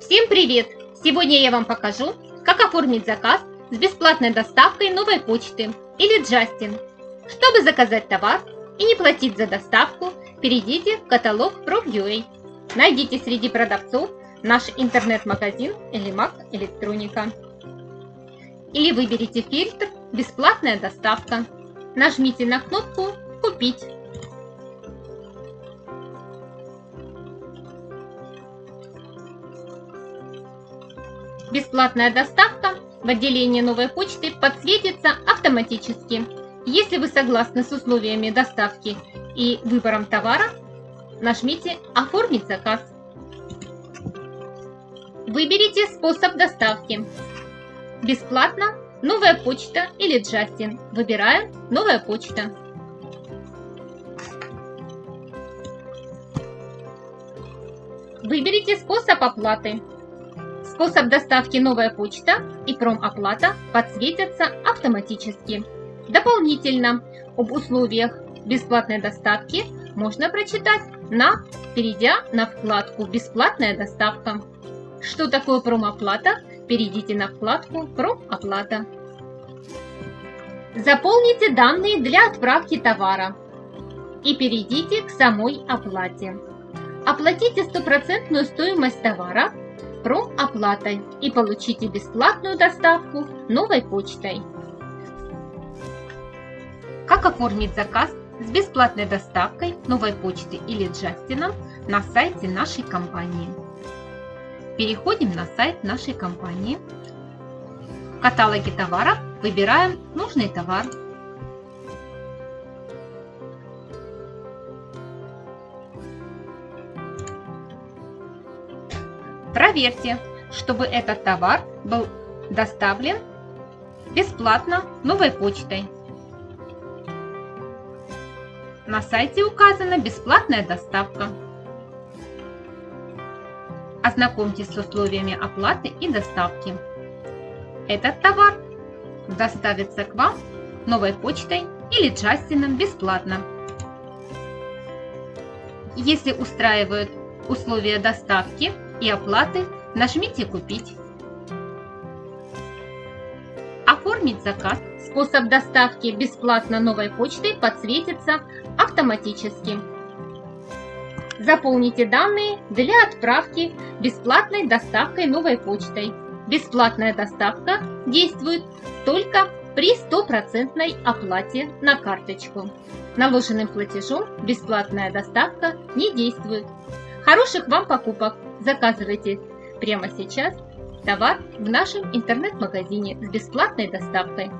Всем привет! Сегодня я вам покажу, как оформить заказ с бесплатной доставкой новой почты или Джастин. Чтобы заказать товар и не платить за доставку, перейдите в каталог Prov.ua. Найдите среди продавцов наш интернет-магазин или Mac Электроника. Или выберите фильтр «Бесплатная доставка». Нажмите на кнопку «Купить». Бесплатная доставка в отделении новой почты подсветится автоматически. Если вы согласны с условиями доставки и выбором товара, нажмите «Оформить заказ». Выберите способ доставки. Бесплатно, новая почта или Джастин. Выбираем новая почта. Выберите способ оплаты. Способ доставки «Новая почта» и промоплата подсветятся автоматически. Дополнительно об условиях бесплатной доставки можно прочитать, на, перейдя на вкладку «Бесплатная доставка». Что такое промоплата? Перейдите на вкладку «Промоплата». Заполните данные для отправки товара и перейдите к самой оплате. Оплатите стопроцентную стоимость товара промоплатой и получите бесплатную доставку новой почтой. Как оформить заказ с бесплатной доставкой новой почты или Джастином на сайте нашей компании? Переходим на сайт нашей компании. В каталоге товаров выбираем нужный товар. Проверьте, чтобы этот товар был доставлен бесплатно новой почтой. На сайте указана бесплатная доставка. Ознакомьтесь с условиями оплаты и доставки. Этот товар доставится к вам новой почтой или Джастином бесплатно. Если устраивают условия доставки, и оплаты нажмите «Купить». Оформить заказ. Способ доставки бесплатно новой почтой подсветится автоматически. Заполните данные для отправки бесплатной доставкой новой почтой. Бесплатная доставка действует только при стопроцентной оплате на карточку. Наложенным платежом бесплатная доставка не действует. Хороших вам покупок! Заказывайте прямо сейчас товар в нашем интернет-магазине с бесплатной доставкой.